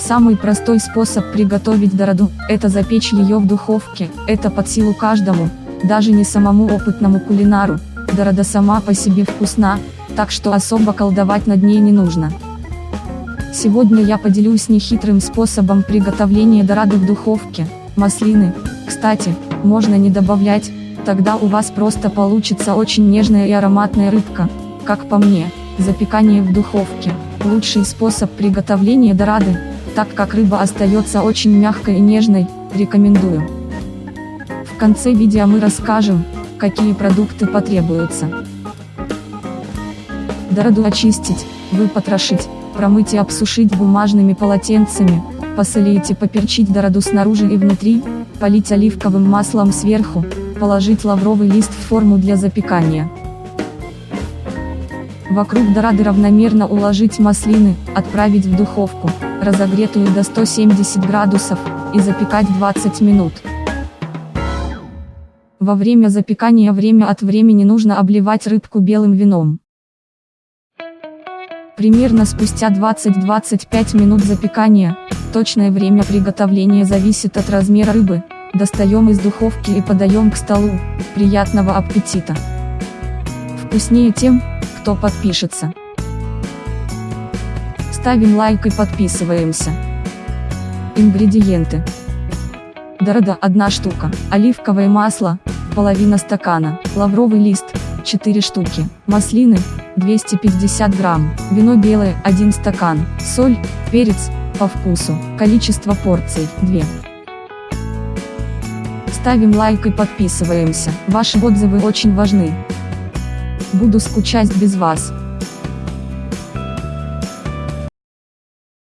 Самый простой способ приготовить дороду – это запечь ее в духовке, это под силу каждому, даже не самому опытному кулинару. Дорода сама по себе вкусна, так что особо колдовать над ней не нужно. Сегодня я поделюсь нехитрым способом приготовления дорады в духовке, маслины, кстати, можно не добавлять, тогда у вас просто получится очень нежная и ароматная рыбка, как по мне, запекание в духовке, лучший способ приготовления дорады, так как рыба остается очень мягкой и нежной, рекомендую. В конце видео мы расскажем, какие продукты потребуются. Дороду очистить, выпотрошить, промыть и обсушить бумажными полотенцами, посолить и поперчить дороду снаружи и внутри, полить оливковым маслом сверху, положить лавровый лист в форму для запекания. Вокруг дорады равномерно уложить маслины, отправить в духовку, разогретую до 170 градусов, и запекать 20 минут. Во время запекания время от времени нужно обливать рыбку белым вином. Примерно спустя 20-25 минут запекания, точное время приготовления зависит от размера рыбы, достаем из духовки и подаем к столу, приятного аппетита! Вкуснее тем, кто подпишется. Ставим лайк и подписываемся. Ингредиенты. Дорода 1 штука, оливковое масло, половина стакана, лавровый лист, 4 штуки, маслины, 250 грамм, вино белое, 1 стакан, соль, перец, по вкусу, количество порций, 2. Ставим лайк и подписываемся, ваши отзывы очень важны. Буду скучать без вас.